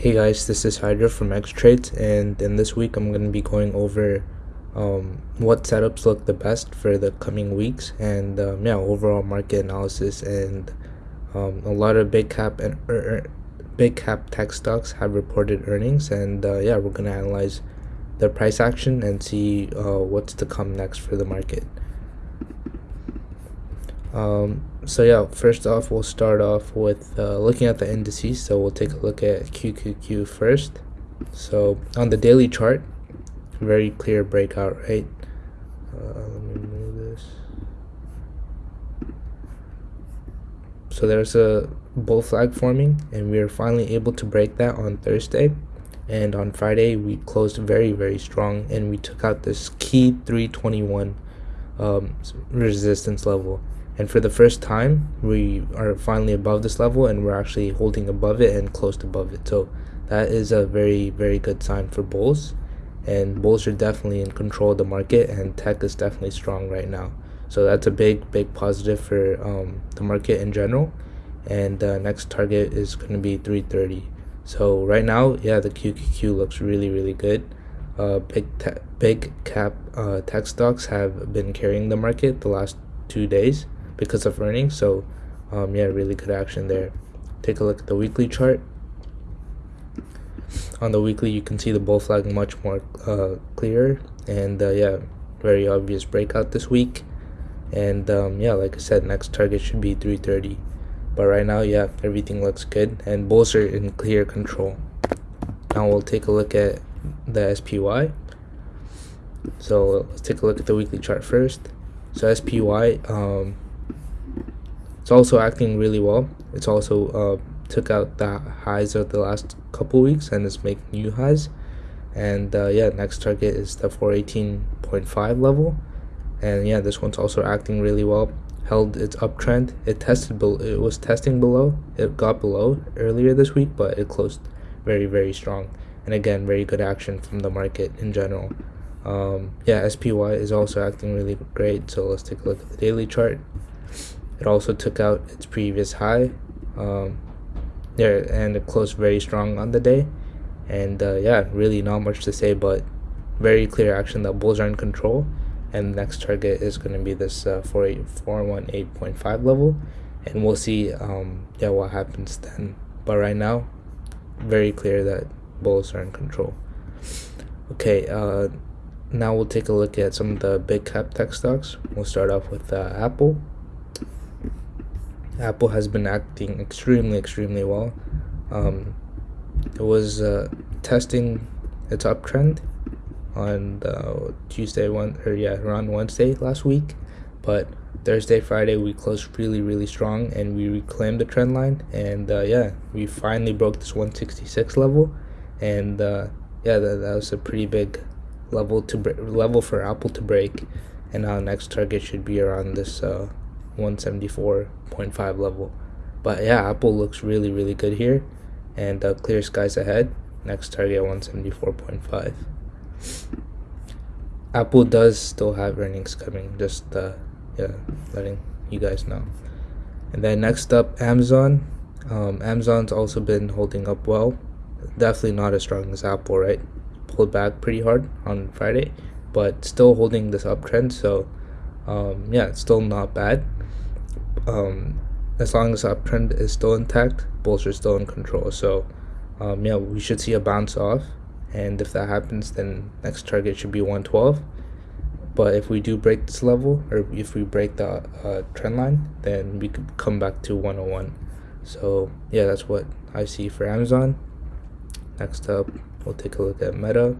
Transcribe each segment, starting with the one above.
Hey guys, this is Hydra from X Trades, and in this week I'm going to be going over um, what setups look the best for the coming weeks, and um, yeah, overall market analysis. And um, a lot of big cap and er, er, big cap tech stocks have reported earnings, and uh, yeah, we're going to analyze their price action and see uh, what's to come next for the market. Um, so yeah, first off, we'll start off with uh, looking at the indices. So we'll take a look at QQQ first. So on the daily chart, very clear breakout, right? Uh, let me move this. So there's a bull flag forming, and we are finally able to break that on Thursday. And on Friday, we closed very, very strong, and we took out this key 321 um, resistance level and for the first time we are finally above this level and we're actually holding above it and close above it. So that is a very very good sign for bulls. And bulls are definitely in control of the market and tech is definitely strong right now. So that's a big big positive for um, the market in general. And the uh, next target is going to be 330 so right now yeah the qqq looks really really good. Uh, big big cap uh, tech stocks have been carrying the market the last two days because of earnings. So um, yeah, really good action there. Take a look at the weekly chart. On the weekly, you can see the bull flag much more uh, clear, and uh, yeah, very obvious breakout this week. And um, yeah, like I said, next target should be 330. But right now, yeah, everything looks good, and bulls are in clear control. Now we'll take a look at the SPY. So let's take a look at the weekly chart first. So SPY, um, it's also acting really well. It's also uh, took out the highs of the last couple weeks and is making new highs. And uh, yeah, next target is the 418.5 level. And yeah, this one's also acting really well. Held its uptrend. It tested. It was testing below. It got below earlier this week, but it closed very very strong. And again, very good action from the market in general. Um, yeah, SPY is also acting really great. So let's take a look at the daily chart. It also took out its previous high. Um, there and it closed very strong on the day. And uh, yeah, really not much to say, but very clear action that bulls are in control. And the next target is going to be this uh, 418.5 level. And we'll see um, yeah, what happens then. But right now, very clear that bulls are in control. Okay, uh, now we'll take a look at some of the big cap tech stocks. We'll start off with uh, Apple. Apple has been acting extremely, extremely well. Um, it was uh, testing its uptrend on Tuesday, one or yeah, around Wednesday last week, but Thursday, Friday we closed really, really strong, and we reclaimed the trend line, and uh, yeah, we finally broke this 166 level, and uh, yeah, that, that was a pretty big level to level for Apple to break, and our next target should be around this uh, 174.5 level. But yeah, Apple looks really, really good here. And uh, clear skies ahead. Next target 174.5. Apple does still have earnings coming. Just uh, yeah, letting you guys know. And then next up, Amazon. Um, Amazon's also been holding up well. Definitely not as strong as Apple, right? Pulled back pretty hard on Friday, but still holding this uptrend. So um, yeah, it's still not bad um, as long as uptrend is still intact, bulls are still in control. So, um, yeah, we should see a bounce off, and if that happens, then next target should be 112. But if we do break this level, or if we break the uh, trend line, then we could come back to 101. So yeah, that's what I see for Amazon. Next up, we'll take a look at Meta.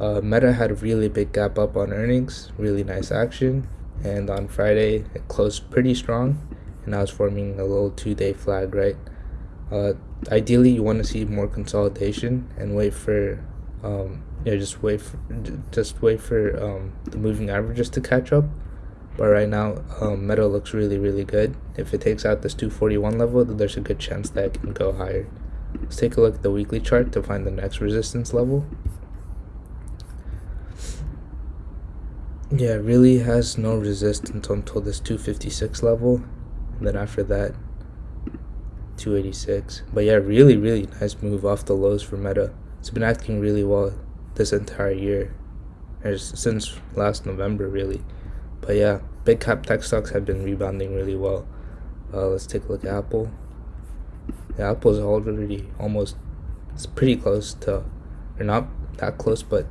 Uh, Meta had a really big gap up on earnings, really nice action and on Friday it closed pretty strong and I was forming a little two-day flag right? Uh, ideally you want to see more consolidation and wait for um, know, just wait for, just wait for um, the moving averages to catch up. But right now um, Meta looks really really good. If it takes out this 241 level there's a good chance that it can go higher. Let's take a look at the weekly chart to find the next resistance level yeah it really has no resistance until this 256 level and then after that 286 but yeah really really nice move off the lows for meta. It's been acting really well this entire year Or since last november really. But yeah big cap tech stocks have been rebounding really well. Uh, let's take a look at apple. Yeah apple's already almost it's pretty close to or not that close but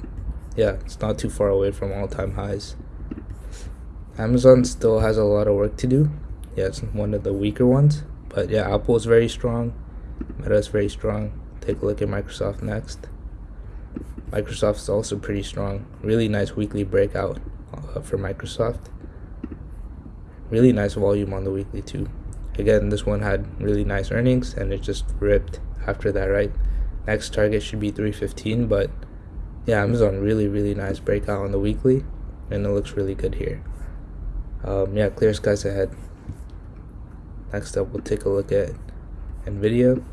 yeah it's not too far away from all-time highs amazon still has a lot of work to do yeah it's one of the weaker ones but yeah, Apple is very strong. Meta is very strong. Take a look at Microsoft next. Microsoft is also pretty strong. Really nice weekly breakout uh, for Microsoft. Really nice volume on the weekly too. Again, this one had really nice earnings and it just ripped after that, right? Next target should be 315, but yeah, Amazon really, really nice breakout on the weekly and it looks really good here. Um, yeah, clear skies ahead. Next up, we'll take a look at NVIDIA.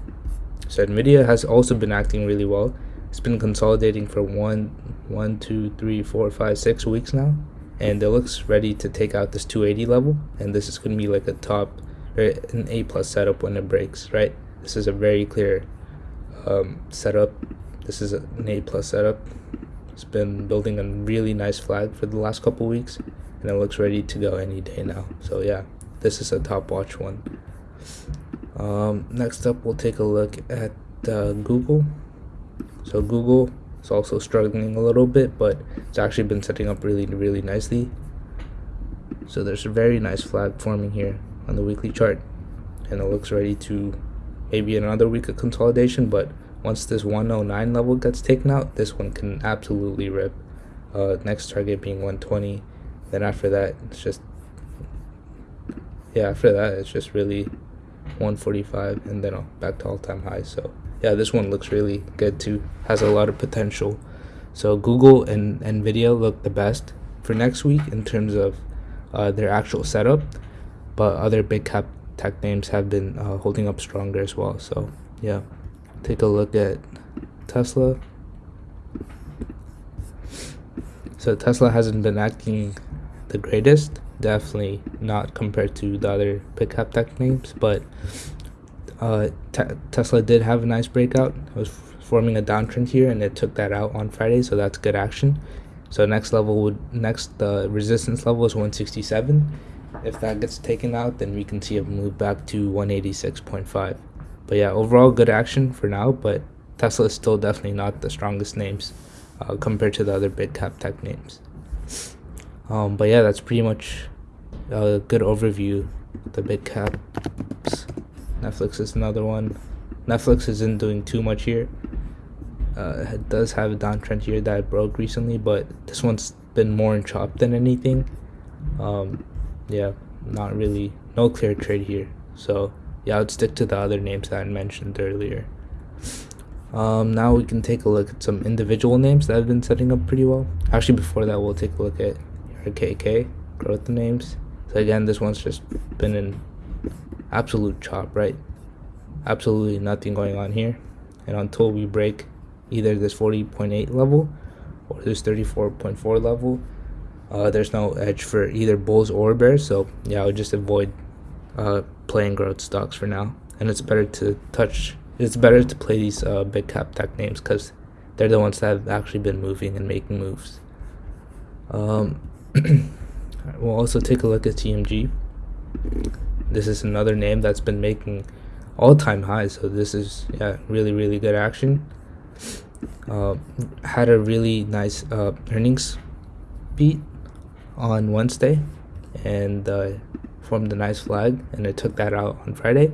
So NVIDIA has also been acting really well. It's been consolidating for one, one, two, three, four, five, six weeks now, and it looks ready to take out this 280 level. And this is going to be like a top, or an A plus setup when it breaks, right? This is a very clear um, setup. This is an A plus setup. It's been building a really nice flag for the last couple weeks, and it looks ready to go any day now. So yeah this is a top watch one um, next up we'll take a look at uh, Google so Google is also struggling a little bit but it's actually been setting up really really nicely so there's a very nice flag forming here on the weekly chart and it looks ready to maybe another week of consolidation but once this 109 level gets taken out this one can absolutely rip uh, next target being 120 then after that it's just yeah, after that, it's just really 145 and then back to all time highs. So, yeah, this one looks really good too. Has a lot of potential. So, Google and Nvidia look the best for next week in terms of uh, their actual setup, but other big cap tech names have been uh, holding up stronger as well. So, yeah, take a look at Tesla. So, Tesla hasn't been acting the greatest definitely not compared to the other pickup tech names, but uh, Tesla did have a nice breakout. It was forming a downtrend here, and it took that out on Friday, so that's good action. So next level would next the uh, resistance level is 167. If that gets taken out, then we can see it move back to 186.5. But yeah, overall good action for now. But Tesla is still definitely not the strongest names uh, compared to the other big cap tech names. Um, but yeah, that's pretty much a good overview. The big caps. Netflix is another one. Netflix isn't doing too much here. Uh, it does have a downtrend here that broke recently, but this one's been more in chop than anything. Um, yeah, not really, no clear trade here. So yeah, I would stick to the other names that I mentioned earlier. Um, now we can take a look at some individual names that have been setting up pretty well. Actually, before that, we'll take a look at ARKK growth names. So again, this one's just been an absolute chop, right? Absolutely nothing going on here. And until we break either this 40.8 level or this 34.4 level, uh, there's no edge for either bulls or bears. So yeah, I would just avoid uh, playing growth stocks for now. And it's better to touch. It's better to play these uh, big cap tech names because they're the ones that have actually been moving and making moves. Um, we'll also take a look at CMG. This is another name that's been making all-time highs, so this is yeah really really good action. Uh, had a really nice uh, earnings beat on Wednesday, and uh, formed a nice flag, and it took that out on Friday.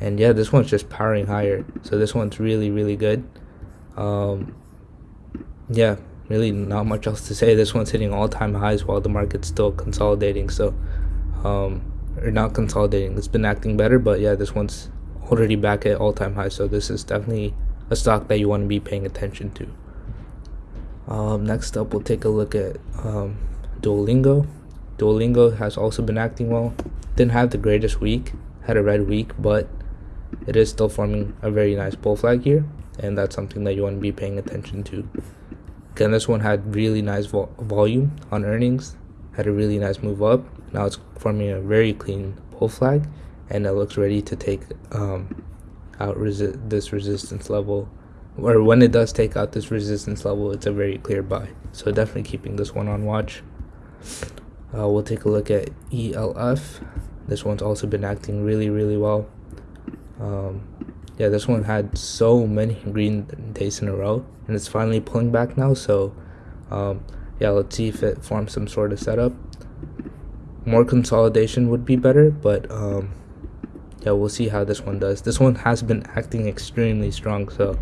And yeah, this one's just powering higher, so this one's really really good. Um, yeah, really not much else to say. This one's hitting all-time highs while the market's still consolidating. So, um, or not consolidating. It's been acting better, but yeah, this one's already back at all-time highs. So this is definitely a stock that you want to be paying attention to. Um, next up, we'll take a look at um, Duolingo. Duolingo has also been acting well. Didn't have the greatest week, had a red week, but it is still forming a very nice bull flag here, and that's something that you want to be paying attention to. Again, this one had really nice vo volume on earnings, had a really nice move up. Now it's forming a very clean bull flag, and it looks ready to take um, out resi- this resistance level or when it does take out this resistance level it's a very clear buy so definitely keeping this one on watch uh, we'll take a look at ELF this one's also been acting really really well. Um, yeah this one had so many green days in a row and it's finally pulling back now so um, yeah let's see if it forms some sort of setup. More consolidation would be better but um, yeah we'll see how this one does. This one has been acting extremely strong so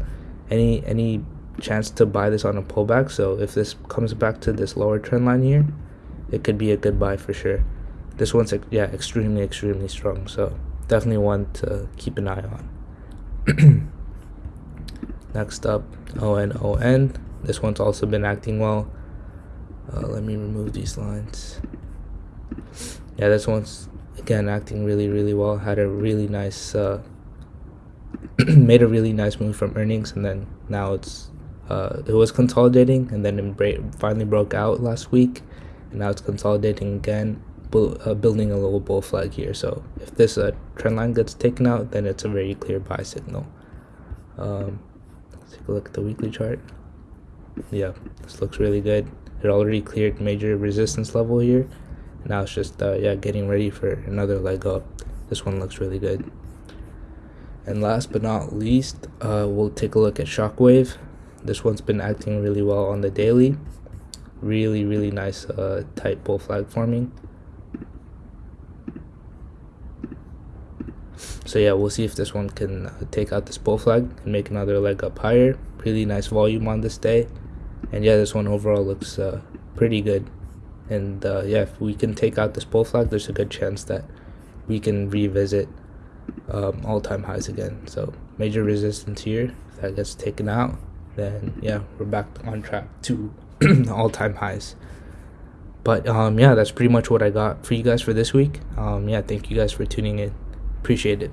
any any chance to buy this on a pullback? So if this comes back to this lower trend line here it could be a good buy for sure. This one's yeah extremely extremely strong so definitely one to keep an eye on. Next up ONON this one's also been acting well. Uh, let me remove these lines. Yeah this one's again acting really really well. Had a really nice uh, made a really nice move from earnings and then now it's uh, it was consolidating and then it finally broke out last week and now it's consolidating again uh, building a little bull flag here. So if this uh, trend line gets taken out then it's a very clear buy signal. Um, let's take a look at the weekly chart. Yeah this looks really good. It already cleared major resistance level here. Now it's just uh, yeah getting ready for another leg up. This one looks really good. And last but not least uh, we'll take a look at shockwave. This one's been acting really well on the daily really really nice uh, tight bull flag forming. So yeah we'll see if this one can uh, take out this bull flag and make another leg up higher. Really nice volume on this day. And yeah this one overall looks uh, pretty good. And uh, yeah if we can take out this bull flag there's a good chance that we can revisit um, all-time highs again. So major resistance here. If that gets taken out then yeah we're back on track to all-time highs. But um, yeah that's pretty much what i got for you guys for this week. Um, yeah thank you guys for tuning in. Appreciate it